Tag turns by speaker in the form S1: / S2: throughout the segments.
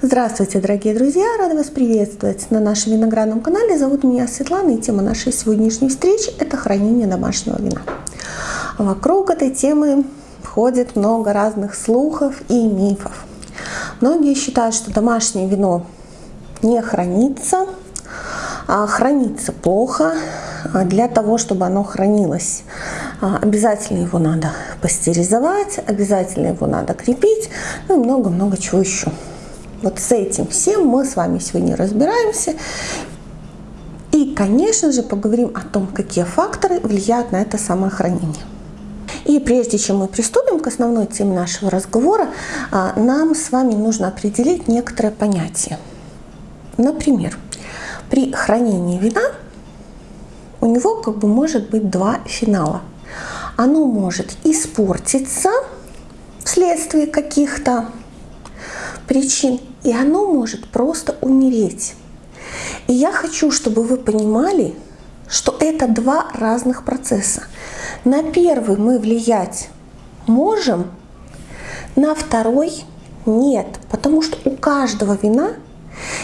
S1: Здравствуйте, дорогие друзья! Рада вас приветствовать на нашем виноградном канале. Зовут меня Светлана, и тема нашей сегодняшней встречи – это хранение домашнего вина. Вокруг этой темы ходит много разных слухов и мифов. Многие считают, что домашнее вино не хранится, а хранится плохо. Для того, чтобы оно хранилось, обязательно его надо пастеризовать, обязательно его надо крепить, ну и много-много чего еще. Вот с этим всем мы с вами сегодня разбираемся. И, конечно же, поговорим о том, какие факторы влияют на это самое хранение. И прежде чем мы приступим к основной теме нашего разговора, а, нам с вами нужно определить некоторые понятия. Например, при хранении вина у него как бы может быть два финала. Оно может испортиться вследствие каких-то причин, и оно может просто умереть. И я хочу, чтобы вы понимали, что это два разных процесса. На первый мы влиять можем, на второй нет, потому что у каждого вина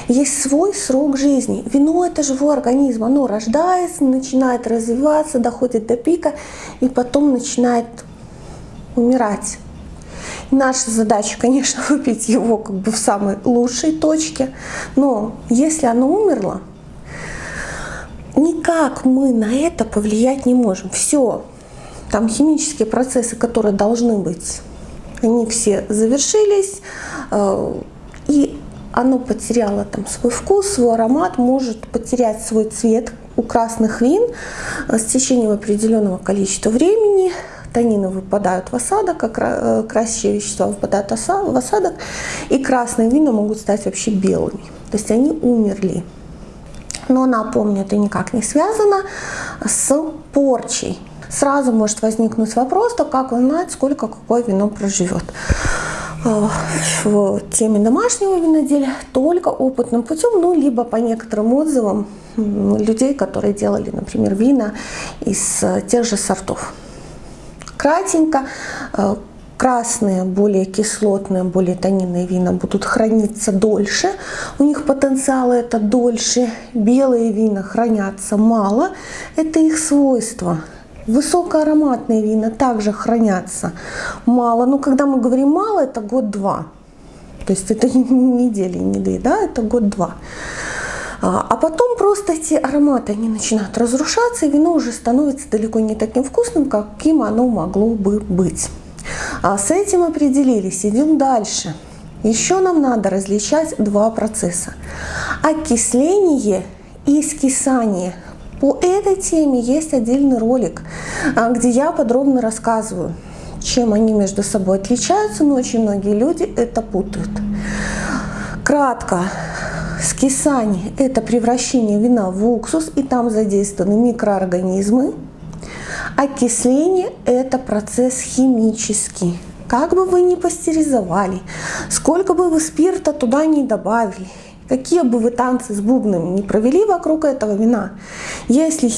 S1: есть свой срок жизни. Вино – это живой организм, оно рождается, начинает развиваться, доходит до пика и потом начинает умирать. Наша задача, конечно, выпить его как бы в самой лучшей точке, но если оно умерло, никак мы на это повлиять не можем. Все, там химические процессы, которые должны быть, они все завершились, э, и оно потеряло там свой вкус, свой аромат, может потерять свой цвет у красных вин э, с течением определенного количества времени, танины выпадают в осадок, как э, красящие вещества выпадают в осадок, и красные вина могут стать вообще белыми. То есть они умерли. Но напомню, это никак не связано с порчей. Сразу может возникнуть вопрос, то как узнать, сколько какое вино проживет э, в теме домашнего виноделия только опытным путем, ну, либо по некоторым отзывам людей, которые делали, например, вина из тех же сортов кратенько. Э, красные, более кислотные, более тонинные вина будут храниться дольше, у них потенциал это дольше. Белые вина хранятся мало, это их свойство. Высокоароматные вина также хранятся мало. Но когда мы говорим мало, это год-два. То есть это не недели, не две, да, это год-два. А, а потом просто эти ароматы, они начинают разрушаться, и вино уже становится далеко не таким вкусным, каким оно могло бы быть. А с этим определились, идем дальше. Еще нам надо различать два процесса. Окисление и скисание. По этой теме есть отдельный ролик, а, где я подробно рассказываю, чем они между собой отличаются, но очень многие люди это путают. Кратко, Скисание – это превращение вина в уксус, и там задействованы микроорганизмы. Окисление – это процесс химический. Как бы вы ни пастеризовали, сколько бы вы спирта туда не добавили, какие бы вы танцы с бубнами не провели вокруг этого вина, если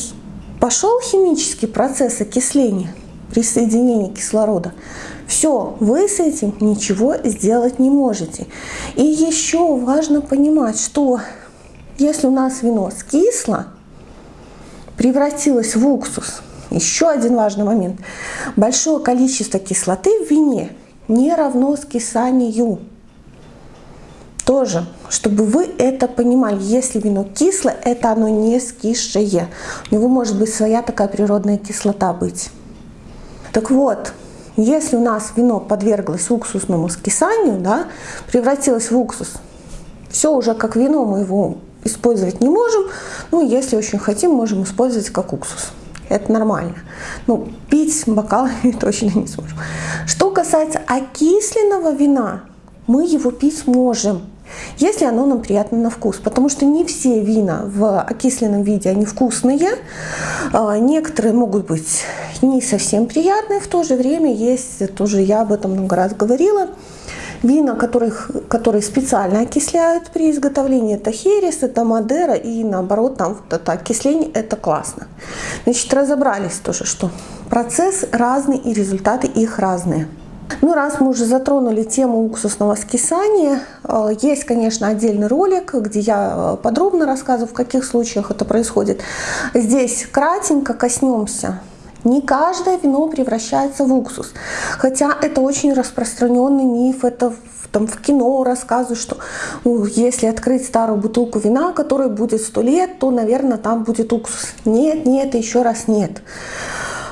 S1: пошел химический процесс окисления, присоединения кислорода, все, вы с этим ничего сделать не можете. И еще важно понимать, что если у нас вино скисло, превратилось в уксус, еще один важный момент, большое количество кислоты в вине не равно скисанию. Тоже, чтобы вы это понимали, если вино кислое, это оно не скисшее. У него может быть своя такая природная кислота быть. Так вот, если у нас вино подверглось уксусному скисанию, да, превратилось в уксус, все уже как вино, мы его использовать не можем. Ну, если очень хотим, можем использовать как уксус. Это нормально. Ну, пить бокалами точно не сможем. Что касается окисленного вина, мы его пить можем если оно нам приятно на вкус. Потому что не все вина в окисленном виде, они вкусные. А, некоторые могут быть не совсем приятные, в то же время есть, тоже я об этом много раз говорила, вина, которых, которые специально окисляют при изготовлении. Это херес, это мадера и наоборот, там вот это окисление, это классно. Значит, разобрались тоже, что процесс разный и результаты их разные. Ну, раз мы уже затронули тему уксусного скисания, э, есть, конечно, отдельный ролик, где я э, подробно рассказываю, в каких случаях это происходит. Здесь кратенько коснемся. Не каждое вино превращается в уксус. Хотя это очень распространенный миф, это там в кино рассказывают, что ну, если открыть старую бутылку вина, которая будет сто лет, то, наверное, там будет уксус. Нет, нет, еще раз нет.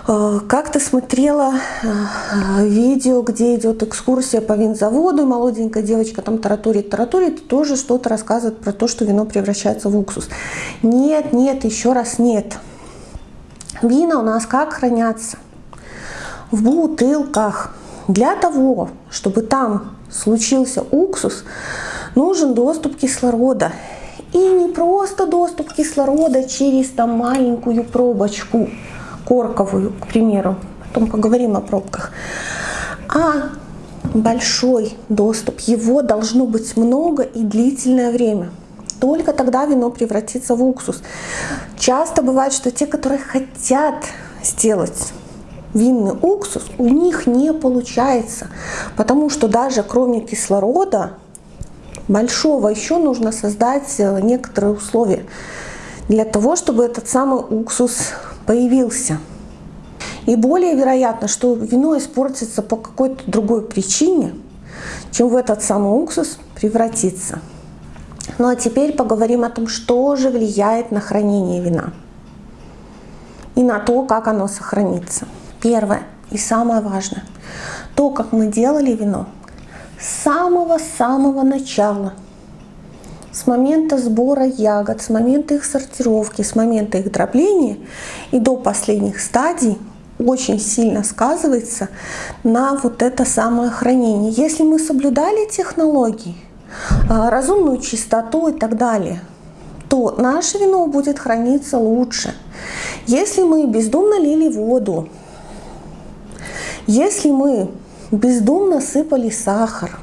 S1: Э, как-то смотрела э, видео, где идет экскурсия по винзаводу, молоденькая девочка там таратурит, таратурит, тоже что-то рассказывает про то, что вино превращается в уксус. Нет, нет, еще раз нет. Вина у нас как хранятся? В бутылках. Для того, чтобы там случился уксус, нужен доступ кислорода. И не просто доступ кислорода через там маленькую пробочку – корковую, к примеру, потом поговорим о пробках, а большой доступ, его должно быть много и длительное время. Только тогда вино превратится в уксус. Часто бывает, что те, которые хотят сделать винный уксус, у них не получается, потому что даже кроме кислорода большого еще нужно создать э, некоторые условия для того, чтобы этот самый уксус появился. И более вероятно, что вино испортится по какой-то другой причине, чем в этот самый уксус превратится. Ну а теперь поговорим о том, что же влияет на хранение вина и на то, как оно сохранится. Первое и самое важное, то, как мы делали вино с самого-самого начала – с момента сбора ягод, с момента их сортировки, с момента их дробления и до последних стадий очень сильно сказывается на вот это самое хранение. Если мы соблюдали технологии, а, разумную чистоту и так далее, то наше вино будет храниться лучше. Если мы бездумно лили воду, если мы бездумно сыпали сахар,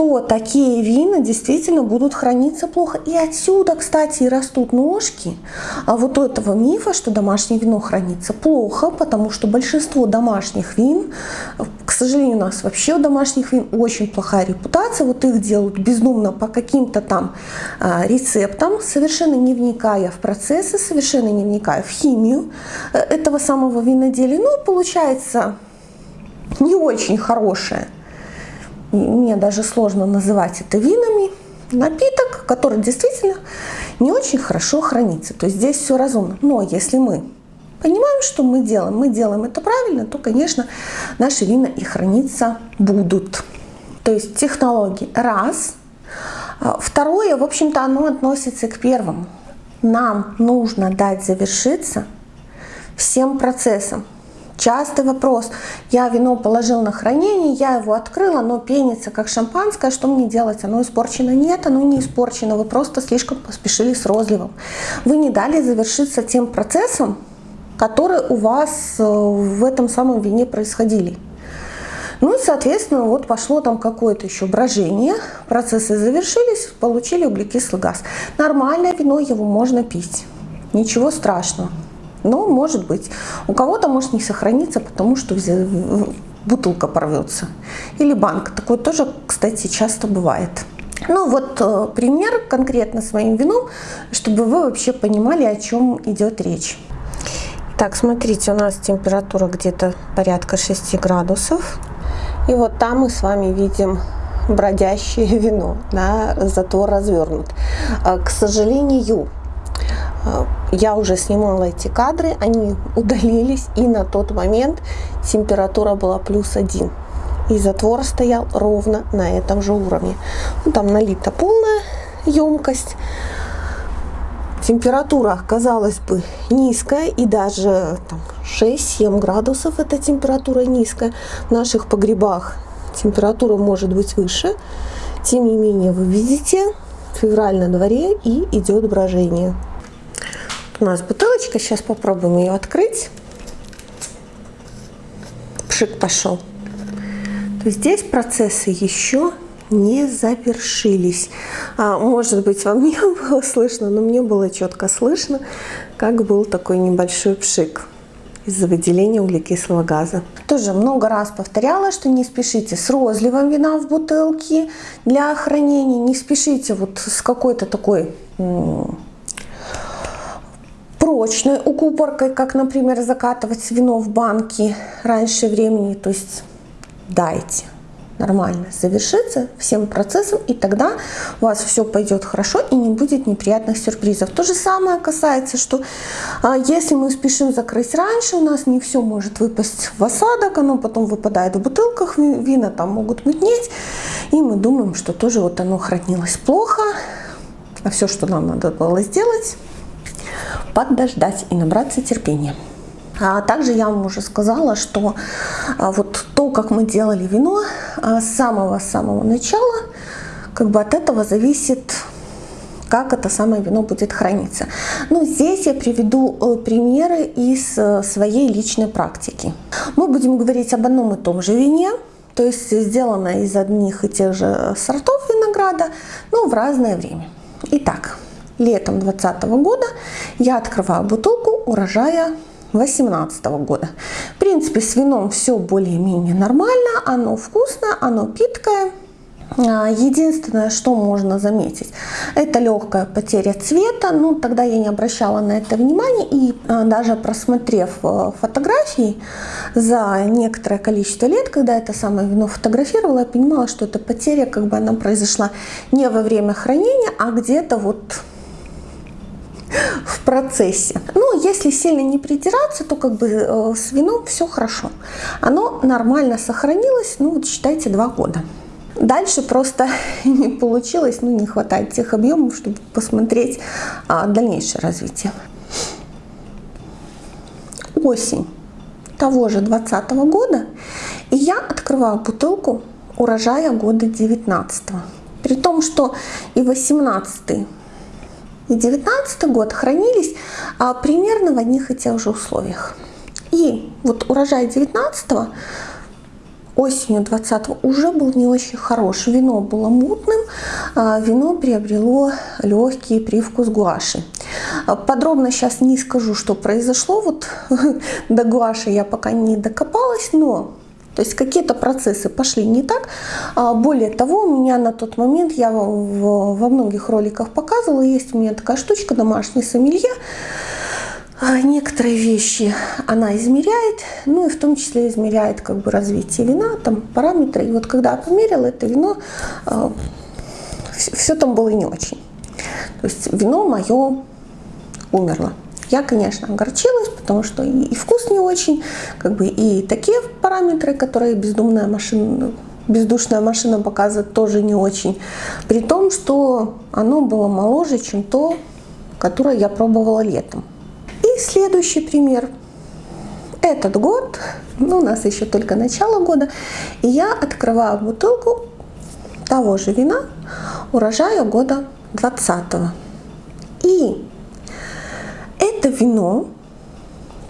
S1: то такие вина действительно будут храниться плохо. И отсюда, кстати, и растут ножки а вот этого мифа, что домашнее вино хранится плохо, потому что большинство домашних вин, к сожалению, у нас вообще у домашних вин очень плохая репутация, вот их делают бездумно по каким-то там а, рецептам, совершенно не вникая в процессы, совершенно не вникая в химию э, этого самого виноделия. Ну, получается не очень хорошее мне даже сложно называть это винами, напиток, который действительно не очень хорошо хранится. То есть здесь все разумно. Но если мы понимаем, что мы делаем, мы делаем это правильно, то, конечно, наши вина и храниться будут. То есть технологии раз. А второе, в общем-то, оно относится к первому. Нам нужно дать завершиться всем процессам. Частый вопрос. Я вино положил на хранение, я его открыла, оно пенится как шампанское. Что мне делать? Оно испорчено? Нет, оно не испорчено. Вы просто слишком поспешили с розливом. Вы не дали завершиться тем процессом, которые у вас э, в этом самом вине происходили. Ну и, соответственно, вот пошло там какое-то еще брожение, процессы завершились, получили углекислый газ. Нормальное вино, его можно пить, ничего страшного. Но может быть. У кого-то может не сохраниться, потому что бутылка порвется. Или банк. Такое тоже, кстати, часто бывает. Ну вот э, пример конкретно с моим вином, чтобы вы вообще понимали, о чем идет речь. Так, смотрите, у нас температура где-то порядка 6 градусов. И вот там мы с вами видим бродящее вино, да, затвор развернут. Э, к сожалению, я уже снимала эти кадры, они удалились, и на тот момент температура была плюс один. И затвор стоял ровно на этом же уровне. Ну, там налита полная емкость. Температура, казалось бы, низкая, и даже 6-7 градусов эта температура низкая. В наших погребах температура может быть выше. Тем не менее, вы видите, февраль на дворе и идет брожение у нас бутылочка. Сейчас попробуем ее открыть. Пшик пошел. То здесь процессы еще не завершились. А, может быть, вам не было слышно, но мне было четко слышно, как был такой небольшой пшик. из-за выделения углекислого газа. Тоже много раз повторяла, что не спешите с розливом вина в бутылке для хранения, не спешите вот с какой-то такой прочной укупоркой, как, например, закатывать вино в банки раньше времени. То есть дайте нормально завершиться всем процессом, и тогда у вас все пойдет хорошо и не будет неприятных сюрпризов. То же самое касается, что а, если мы спешим закрыть раньше, у нас не все может выпасть в осадок, оно потом выпадает в бутылках, вина там могут мутнеть, и мы думаем, что тоже вот оно хранилось плохо, а все, что нам надо было сделать, подождать и набраться терпения. А также я вам уже сказала, что а, вот то, как мы делали вино а, с самого-самого начала, как бы от этого зависит как это самое вино будет храниться. Ну, здесь я приведу э, примеры из э, своей личной практики. Мы будем говорить об одном и том же вине, то есть сделано из одних и тех же сортов винограда, но в разное время. Итак, летом 2020 года я открываю бутылку урожая 2018 года. В принципе, с вином все более-менее нормально, оно вкусное, оно питкое. А, единственное, что можно заметить, это легкая потеря цвета. Ну, тогда я не обращала на это внимания и а, даже просмотрев э, фотографии за некоторое количество лет, когда это самое вино фотографировала, я понимала, что эта потеря как бы она произошла не во время хранения, а где-то вот в процессе. Ну, если сильно не придираться, то как бы э, с вином все хорошо. Оно нормально сохранилось, ну вот считайте два года. Дальше просто не получилось, ну не хватает тех объемов, чтобы посмотреть а, дальнейшее развитие. Осень того же 2020 года, и я открываю бутылку урожая года 19 При том, что и 18 и 19 год хранились а, примерно в одних и тех же условиях. И вот урожай 19 осенью 20 уже был не очень хорош. Вино было мутным, а, вино приобрело легкий привкус гуаши. А, подробно сейчас не скажу, что произошло. Вот до гуаши я пока не докопалась, но то есть какие-то процессы пошли не так. А, более того, у меня на тот момент, я во многих роликах показывала, есть у меня такая штучка, домашний сомелье. А, некоторые вещи она измеряет, ну и в том числе измеряет как бы развитие вина, там параметры. И вот когда я померила это вино, а, все там было не очень. То есть вино мое умерло. Я, конечно, огорчилась, потому что и, вкус не очень, как бы и такие параметры, которые бездумная машина, бездушная машина показывает, тоже не очень. При том, что оно было моложе, чем то, которое я пробовала летом. И следующий пример. Этот год, ну, у нас еще только начало года, и я открываю бутылку того же вина урожая года 20 -го. И это вино,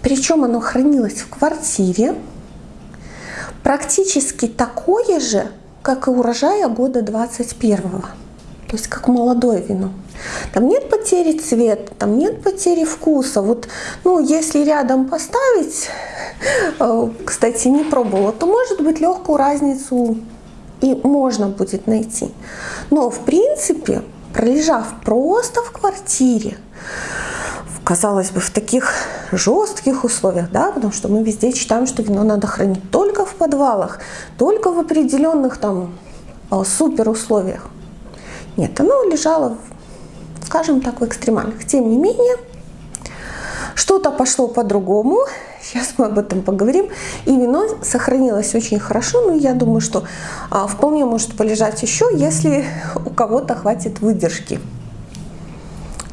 S1: причем оно хранилось в квартире, практически такое же, как и урожая года 21 -го. То есть как молодое вино. Там нет потери цвета, там нет потери вкуса. Вот, ну, если рядом поставить, э, кстати, не пробовала, то может быть легкую разницу и можно будет найти. Но в принципе, пролежав просто в квартире, казалось бы, в таких жестких условиях, да, потому что мы везде читаем, что вино надо хранить только в подвалах, только в определенных там а, супер условиях. Нет, оно лежало, скажем так, в экстремальных. Тем не менее, что-то пошло по-другому, сейчас мы об этом поговорим, и вино сохранилось очень хорошо, но я думаю, что а, вполне может полежать еще, если у кого-то хватит выдержки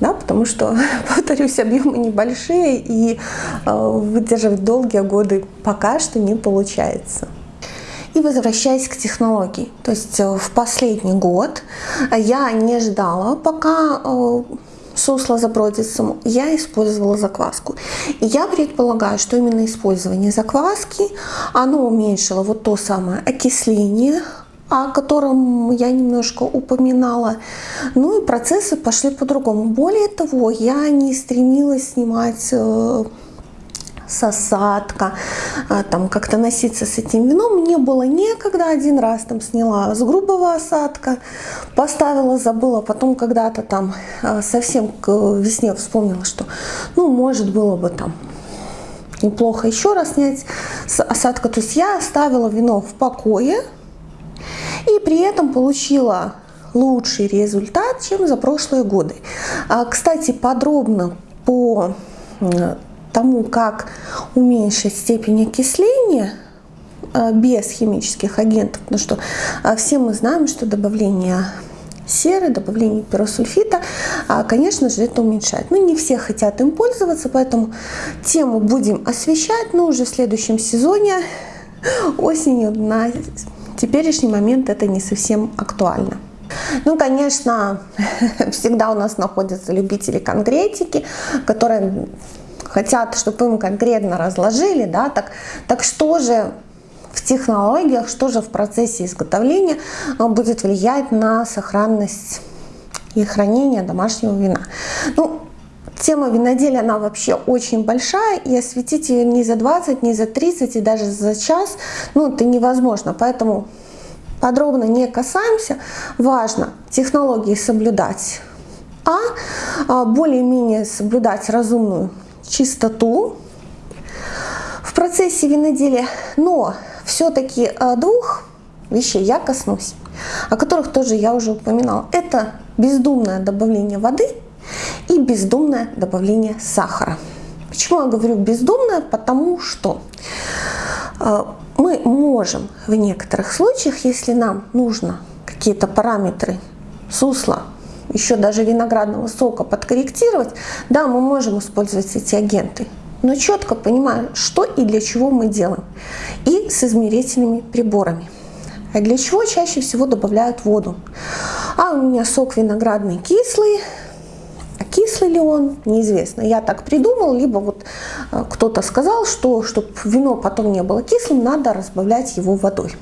S1: да, потому что, повторюсь, объемы небольшие и э, выдерживать долгие годы пока что не получается. И возвращаясь к технологии, то есть э, в последний год я не ждала, пока э, сусло забродится, я использовала закваску. И я предполагаю, что именно использование закваски, оно уменьшило вот то самое окисление, о котором я немножко упоминала. Ну и процессы пошли по-другому. Более того, я не стремилась снимать э, с осадка, а, там как-то носиться с этим вином. Мне было некогда, один раз там сняла с грубого осадка, поставила, забыла, потом когда-то там а, совсем к весне вспомнила, что ну может было бы там неплохо еще раз снять с осадка. То есть я оставила вино в покое и при этом получила лучший результат, чем за прошлые годы. А, кстати, подробно по тому, как уменьшить степень окисления а, без химических агентов, потому что а, все мы знаем, что добавление серы, добавление пиросульфита, конечно же, это уменьшает. Но не все хотят им пользоваться, поэтому тему будем освещать, но уже в следующем сезоне осенью на теперешний момент это не совсем актуально. Ну, конечно, всегда у нас находятся любители конкретики, которые хотят, чтобы им конкретно разложили, да, так, так что же в технологиях, что же в процессе изготовления а, будет влиять на сохранность и хранение домашнего вина. Ну, тема виноделия, она вообще очень большая, и осветить ее ни за 20, ни за 30, и даже за час, ну, это невозможно. Поэтому подробно не касаемся. Важно технологии соблюдать, а, а более-менее соблюдать разумную чистоту в процессе виноделия. Но все-таки а, двух вещей я коснусь, о которых тоже я уже упоминала. Это бездумное добавление воды и бездумное добавление сахара. Почему я говорю бездумное? Потому что а, мы можем в некоторых случаях, если нам нужно какие-то параметры сусла, еще даже виноградного сока подкорректировать, да, мы можем использовать эти агенты, но четко понимая, что и для чего мы делаем, и с измерительными приборами. А для чего чаще всего добавляют воду? А у меня сок виноградный кислый, кислый ли он, неизвестно. Я так придумал, либо вот э, кто-то сказал, что чтобы вино потом не было кислым, надо разбавлять его водой.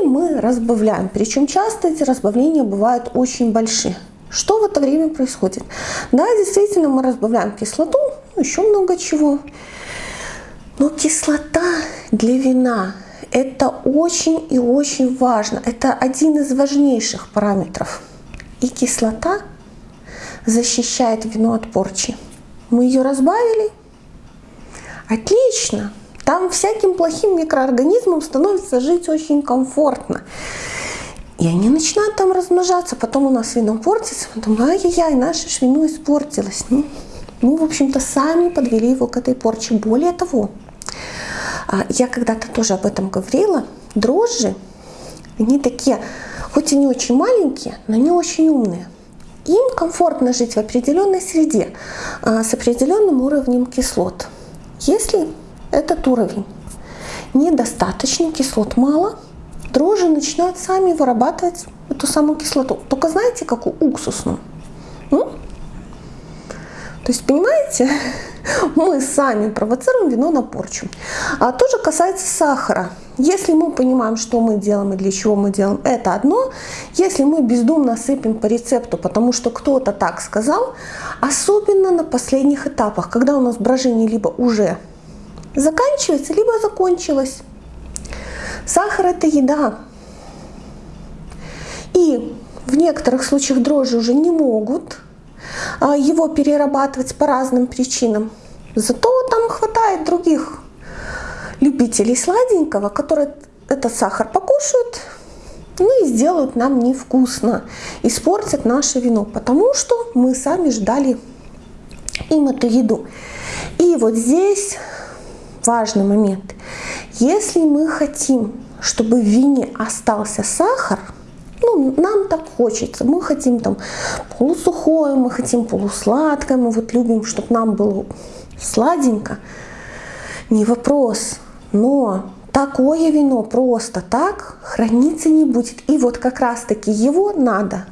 S1: И мы разбавляем, причем часто эти разбавления бывают очень большие. Что в это время происходит? Да, действительно, мы разбавляем кислоту, ну, еще много чего. Но кислота для вина – это очень и очень важно. Это один из важнейших параметров. И кислота защищает вино от порчи. Мы ее разбавили. Отлично. Там всяким плохим микроорганизмам становится жить очень комфортно. И они начинают там размножаться. Потом у нас вино портится. Потом, ай-яй-яй, наше ж вино испортилось. Ну, мы, в общем-то, сами подвели его к этой порче. Более того, а, я когда-то тоже об этом говорила. Дрожжи, они такие, хоть и не очень маленькие, но они очень умные им комфортно жить в определенной среде а, с определенным уровнем кислот. Если этот уровень недостаточный, кислот мало, дрожжи начинают сами вырабатывать эту самую кислоту. Только знаете, какую уксусную? М? То есть, понимаете, мы сами провоцируем вино на порчу. А то же касается сахара. Если мы понимаем, что мы делаем и для чего мы делаем, это одно. Если мы бездумно сыпем по рецепту, потому что кто-то так сказал, особенно на последних этапах, когда у нас брожение либо уже заканчивается, либо закончилось. Сахар – это еда. И в некоторых случаях дрожжи уже не могут а, его перерабатывать по разным причинам. Зато там хватает других любителей сладенького, которые этот сахар покушают, ну и сделают нам невкусно, испортят наше вино, потому что мы сами ждали им эту еду. И вот здесь важный момент. Если мы хотим, чтобы в вине остался сахар, ну, нам так хочется. Мы хотим там полусухое, мы хотим полусладкое, мы вот любим, чтобы нам было сладенько. Не вопрос. Но такое вино просто так храниться не будет. И вот как раз таки его надо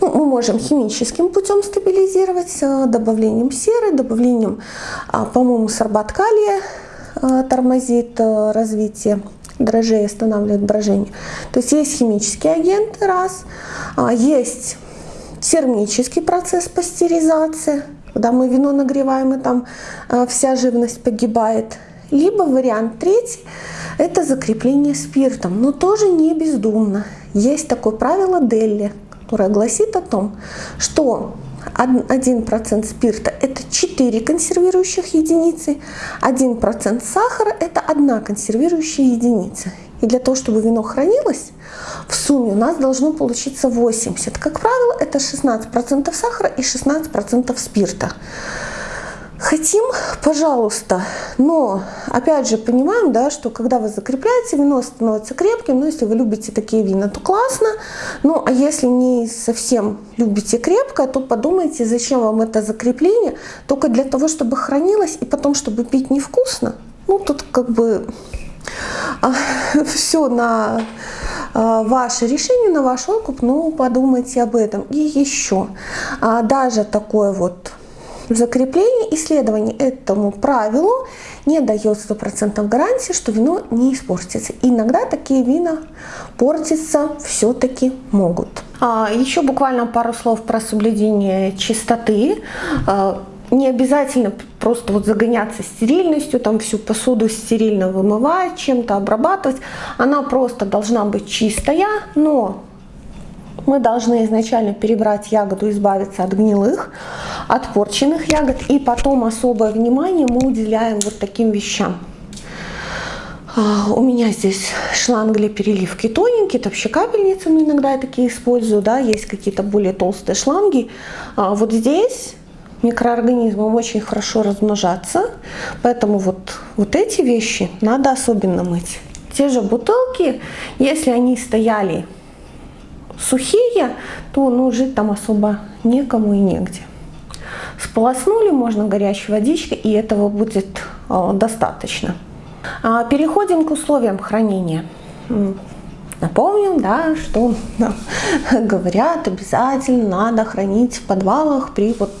S1: ну, мы можем химическим путем стабилизировать, э, добавлением серы, добавлением, а, по-моему, сорбат калия э, тормозит э, развитие дрожжей, останавливает брожение. То есть есть химические агенты, раз, а, есть термический процесс пастеризации, когда мы вино нагреваем и там вся живность погибает. Либо вариант третий – это закрепление спиртом, но тоже не бездумно. Есть такое правило Делли, которое гласит о том, что 1% спирта – это 4 консервирующих единицы, 1% сахара – это 1 консервирующая единица. И для того, чтобы вино хранилось, в сумме у нас должно получиться 80. Как правило, это 16% сахара и 16% спирта. Хотим, пожалуйста, но опять же понимаем, да, что когда вы закрепляете, вино становится крепким, но если вы любите такие вина, то классно, ну а если не совсем любите крепкое, то подумайте, зачем вам это закрепление, только для того, чтобы хранилось и потом, чтобы пить невкусно. Ну тут как бы а, все на а, ваше решение, на ваш окуп, ну подумайте об этом. И еще, а, даже такое вот закрепление исследований этому правилу не дает стопроцентной гарантии, что вино не испортится. Иногда такие вина портиться все-таки могут. А, еще буквально пару слов про соблюдение чистоты. А, не обязательно просто вот загоняться стерильностью, там всю посуду стерильно вымывать, чем-то обрабатывать. Она просто должна быть чистая, но мы должны изначально перебрать ягоду, избавиться от гнилых, от порченных ягод. И потом особое внимание мы уделяем вот таким вещам. А, у меня здесь шланг для переливки тоненький, это вообще капельницы, но иногда я такие использую, да, есть какие-то более толстые шланги. А, вот здесь микроорганизмам очень хорошо размножаться, поэтому вот, вот эти вещи надо особенно мыть. Те же бутылки, если они стояли сухие, то ну, жить там особо некому и негде. Сполоснули можно горячей водичкой, и этого будет э, достаточно. А, переходим к условиям хранения. Напомним, да, что говорят, обязательно надо хранить в подвалах при вот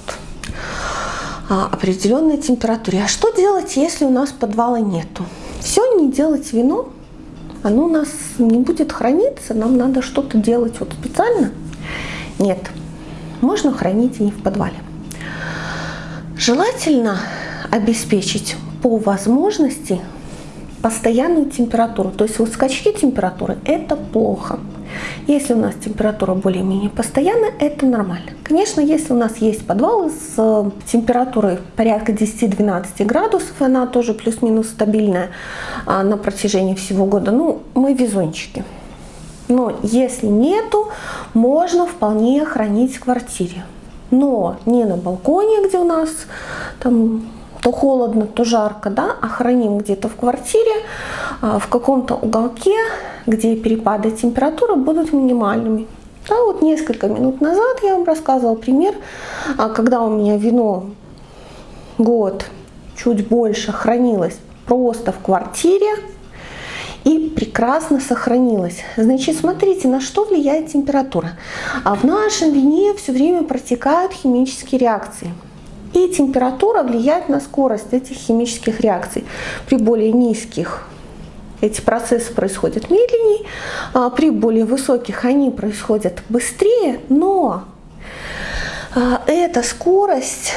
S1: а, определенной температуре. А что делать, если у нас подвала нету? Все не делать вино, оно у нас не будет храниться, нам надо что-то делать вот специально. Нет, можно хранить и не в подвале. Желательно обеспечить по возможности постоянную температуру. То есть вот скачки температуры это плохо. Если у нас температура более-менее постоянная, это нормально. Конечно, если у нас есть подвалы с э, температурой порядка 10-12 градусов, она тоже плюс-минус стабильная а, на протяжении всего года, ну, мы везунчики. Но если нету, можно вполне хранить в квартире. Но не на балконе, где у нас там то холодно, то жарко, да, а храним где-то в квартире, а, в каком-то уголке, где перепады температуры будут минимальными. Да, вот несколько минут назад я вам рассказывала пример, а, когда у меня вино год, чуть больше хранилось просто в квартире и прекрасно сохранилось. Значит, смотрите, на что влияет температура. А в нашем вине все время протекают химические реакции. И температура влияет на скорость этих химических реакций. При более низких эти процессы происходят медленнее, а при более высоких они происходят быстрее, но а, эта скорость,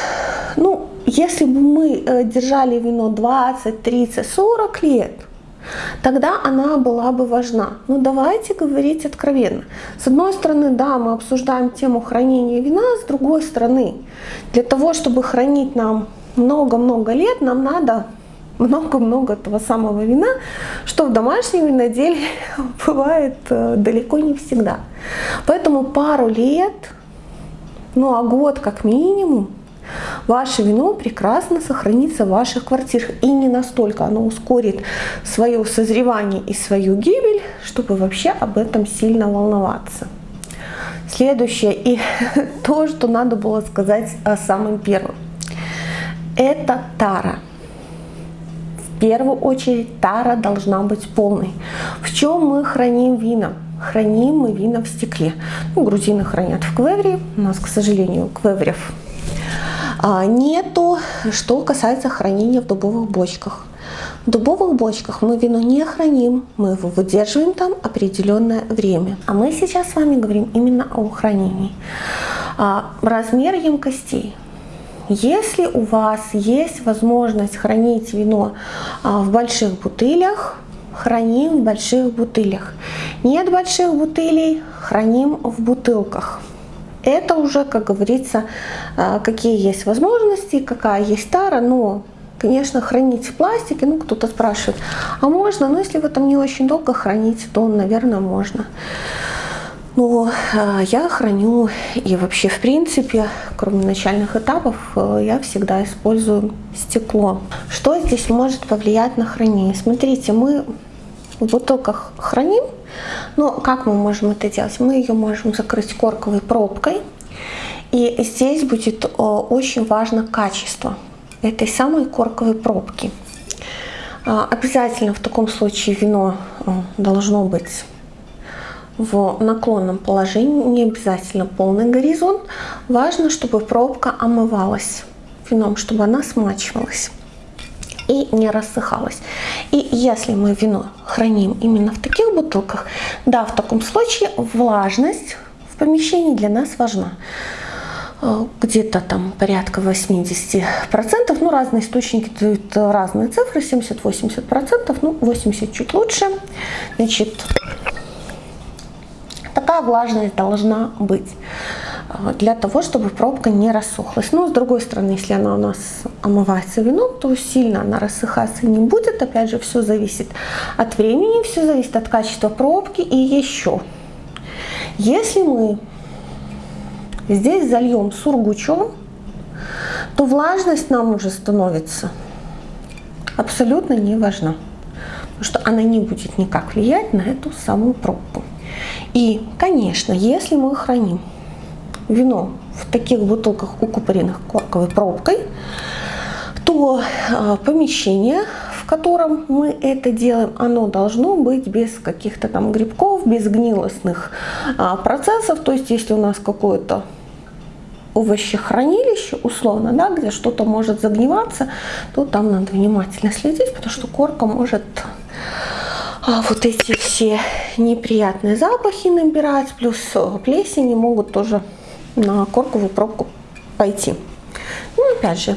S1: ну, если бы мы э, держали вино 20, 30, 40 лет, тогда она была бы важна. Но давайте говорить откровенно. С одной стороны, да, мы обсуждаем тему хранения вина, с другой стороны, для того, чтобы хранить нам много-много лет, нам надо много-много этого самого вина, что в домашнем виноделии бывает э, далеко не всегда. Поэтому пару лет, ну а год как минимум, Ваше вино прекрасно сохранится в ваших квартирах и не настолько оно ускорит свое созревание и свою гибель, чтобы вообще об этом сильно волноваться. Следующее и то, что надо было сказать самым первым. Это тара. В первую очередь тара должна быть полной. В чем мы храним вина? Храним мы вина в стекле. Ну, грузины хранят в квевре. У нас, к сожалению, квеврев а, нету, что касается хранения в дубовых бочках. В дубовых бочках мы вино не храним, мы его выдерживаем там определенное время. А мы сейчас с вами говорим именно о хранении. А, размер емкостей. если у вас есть возможность хранить вино а, в больших бутылях, храним в больших бутылях. Нет больших бутылей, храним в бутылках. Это уже, как говорится, а, какие есть возможности, какая есть тара, но Конечно, хранить в пластике, ну кто-то спрашивает, а можно? Ну если вы там не очень долго храните, то, наверное, можно. Но э, я храню и вообще в принципе, кроме начальных этапов, э, я всегда использую стекло. Что здесь может повлиять на хранение? Смотрите, мы в бутылках храним, но как мы можем это делать? Мы ее можем закрыть корковой пробкой. И здесь будет э, очень важно качество этой самой корковой пробки. Обязательно в таком случае вино должно быть в наклонном положении, не обязательно полный горизонт. Важно, чтобы пробка омывалась вином, чтобы она смачивалась и не рассыхалась. И если мы вино храним именно в таких бутылках, да, в таком случае влажность в помещении для нас важна э, где-то там порядка 80%, ну разные источники дают разные цифры, 70-80%, ну 80 чуть лучше. Значит, Такая влажность должна быть для того, чтобы пробка не рассохлась. Но с другой стороны, если она у нас омывается вином, то сильно она рассыхаться не будет. Опять же, все зависит от времени, все зависит от качества пробки и еще. Если мы здесь зальем сургучом, то влажность нам уже становится абсолютно не важна. Потому что она не будет никак влиять на эту самую пробку. И, конечно, если мы храним вино в таких бутылках, укупоренных корковой пробкой, то э, помещение, в котором мы это делаем, оно должно быть без каких-то там грибков, без гнилостных э, процессов. То есть, если у нас какое-то овощехранилище, условно, да, где что-то может загниваться, то там надо внимательно следить, потому что корка может а вот эти все неприятные запахи набирать, плюс э, плесени могут тоже на корковую пробку пойти. Ну, опять же,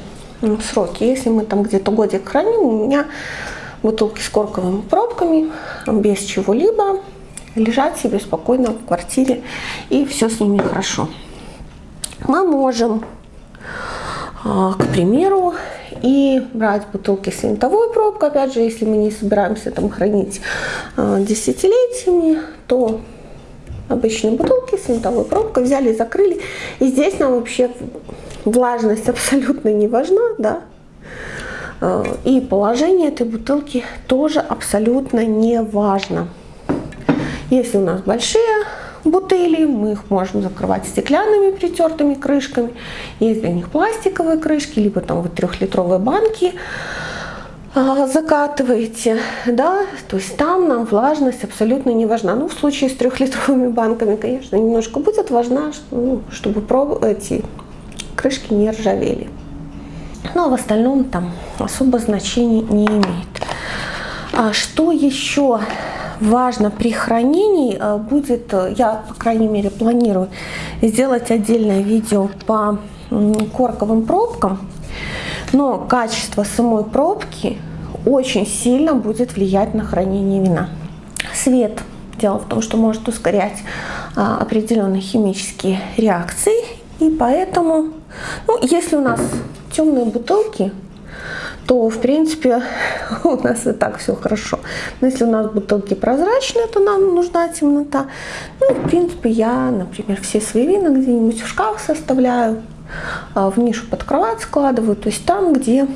S1: сроки. Если мы там где-то годик храним, у меня бутылки с корковыми пробками, без чего-либо, лежат себе спокойно в квартире, и все с ними хорошо. Мы можем, а, к примеру, и брать бутылки с винтовой пробкой. Опять же, если мы не собираемся там хранить э, десятилетиями, то обычные бутылки с винтовой пробкой взяли, закрыли. И здесь нам вообще влажность абсолютно не важна, да. Э, и положение этой бутылки тоже абсолютно не важно. Если у нас большие бутыли, мы их можем закрывать стеклянными притертыми крышками. Есть для них пластиковые крышки, либо там вот трехлитровые банки а, закатываете, да, то есть там нам влажность абсолютно не важна. Ну, в случае с трехлитровыми банками, конечно, немножко будет важна, ну, чтобы эти крышки не ржавели. Но в остальном там особо значения не имеет. А что еще важно при хранении э, будет, э, я по крайней мере планирую сделать отдельное видео по корковым пробкам, но качество самой пробки очень сильно будет влиять на хранение вина. Свет. Дело в том, что может ускорять а, определенные химические реакции, и поэтому, ну, если у нас темные бутылки, то в принципе у нас и так все хорошо. Но если у нас бутылки прозрачные, то нам нужна темнота. Ну, в принципе, я, например, все свои вина где-нибудь в шкаф составляю, в нишу под кровать складываю, то есть там, где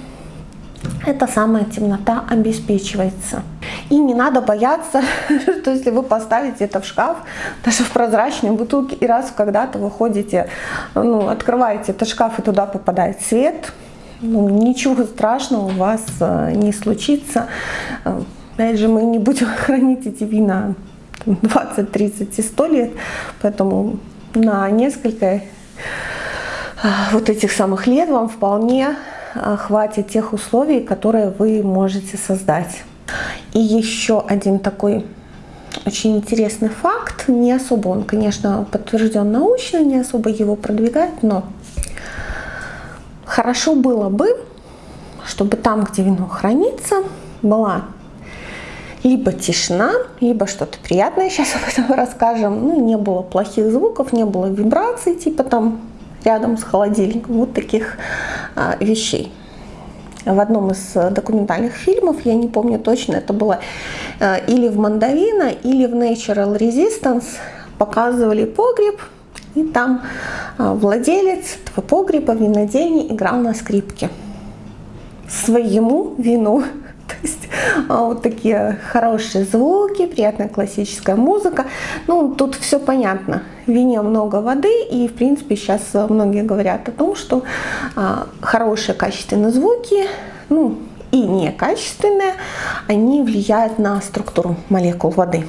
S1: эта самая темнота обеспечивается. И не надо бояться, что если вы поставите это в шкаф, даже в прозрачной бутылке, и раз когда-то вы ходите, ну, открываете этот шкаф, и туда попадает свет, ну, ничего страшного у вас э, не случится. Э, опять же, мы не будем хранить эти вина 20, 30 и 100 лет, поэтому на несколько вот этих самых лет вам вполне хватит тех условий, которые вы можете создать. И еще один такой очень интересный факт, не особо он, конечно, подтвержден научно, не особо его продвигает, но хорошо было бы, чтобы там, где вино хранится, была либо тишина, либо что-то приятное, сейчас об этом расскажем. Ну, не было плохих звуков, не было вибраций, типа там рядом с холодильником, вот таких а, вещей. В одном из документальных фильмов, я не помню точно, это было а, или в Мандавина, или в Natural Resistance, показывали погреб, и там а, владелец этого погреба, винодельни, играл на скрипке. Своему вину то есть а, вот такие хорошие звуки, приятная классическая музыка. Ну, тут все понятно. В вине много воды, и, в принципе, сейчас многие говорят о том, что а, хорошие качественные звуки, ну, и некачественные, они влияют на структуру молекул воды.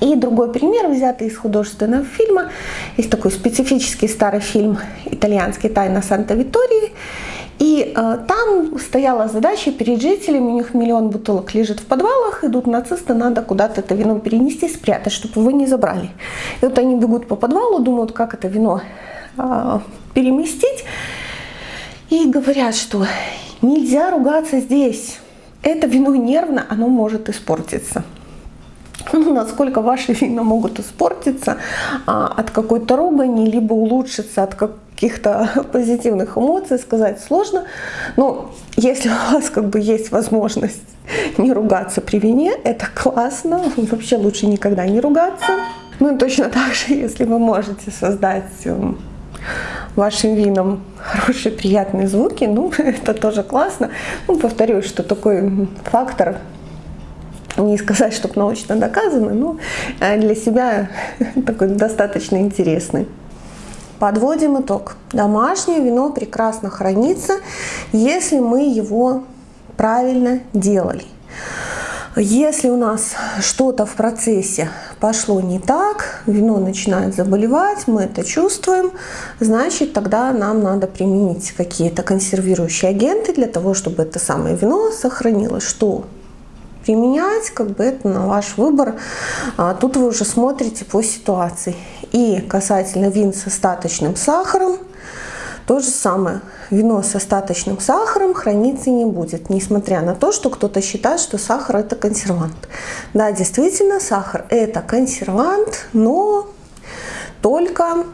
S1: И другой пример, взятый из художественного фильма. Есть такой специфический старый фильм «Итальянский тайна Санта-Витории». И э, там стояла задача перед жителями, у них миллион бутылок лежит в подвалах, идут нацисты, надо куда-то это вино перенести, спрятать, чтобы его не забрали. И вот они бегут по подвалу, думают, как это вино э, переместить, и говорят, что нельзя ругаться здесь, это вино нервно, оно может испортиться. Ну, насколько ваши вина могут испортиться а, от какой-то ругани, либо улучшиться от как, каких-то позитивных эмоций сказать сложно. Но если у вас как бы есть возможность не ругаться при вине, это классно. Вообще лучше никогда не ругаться. Ну и точно так же, если вы можете создать эм, вашим вином хорошие приятные звуки, ну это тоже классно. Ну, повторюсь, что такой фактор не сказать, чтобы научно доказанный, но э, для себя такой достаточно интересный. Подводим итог. Домашнее вино прекрасно хранится, если мы его правильно делали. Если у нас что-то в процессе пошло не так, вино начинает заболевать, мы это чувствуем, значит тогда нам надо применить какие-то консервирующие агенты для того, чтобы это самое вино сохранилось. Что применять, как бы это на ваш выбор. А тут вы уже смотрите по ситуации. И касательно вин с остаточным сахаром, то же самое. Вино с остаточным сахаром храниться не будет, несмотря на то, что кто-то считает, что сахар это консервант. Да, действительно, сахар это консервант, но только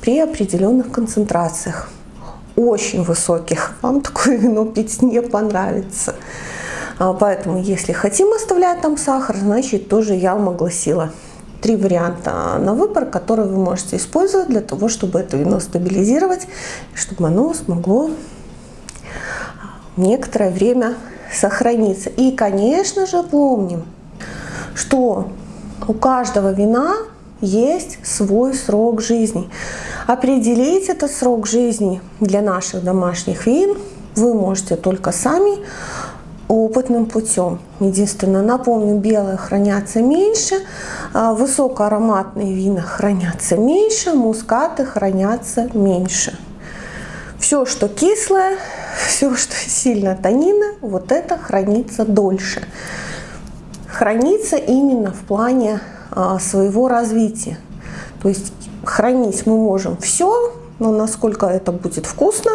S1: при определенных концентрациях, очень высоких. Вам такое вино пить не понравится. А, поэтому, если хотим оставлять там сахар, значит тоже я вам огласила три варианта на выбор, которые вы можете использовать для того, чтобы это вино стабилизировать, чтобы оно смогло некоторое время сохраниться. И, конечно же, помним, что у каждого вина есть свой срок жизни. Определить этот срок жизни для наших домашних вин вы можете только сами, опытным путем. Единственное, напомню, белые хранятся меньше, а высокоароматные вина хранятся меньше, мускаты хранятся меньше. Все, что кислое, все, что сильно тонина, вот это хранится дольше. Хранится именно в плане а, своего развития. То есть хранить мы можем все, но насколько это будет вкусно,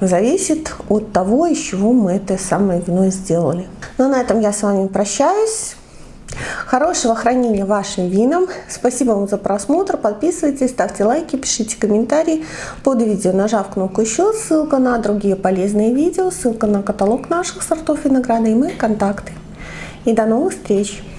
S1: зависит от того, из чего мы это самое вино сделали. Ну, на этом я с вами прощаюсь. Хорошего хранения вашим винам. Спасибо вам за просмотр. Подписывайтесь, ставьте лайки, пишите комментарии под видео, нажав кнопку еще. Ссылка на другие полезные видео, ссылка на каталог наших сортов винограда и мои контакты. И до новых встреч!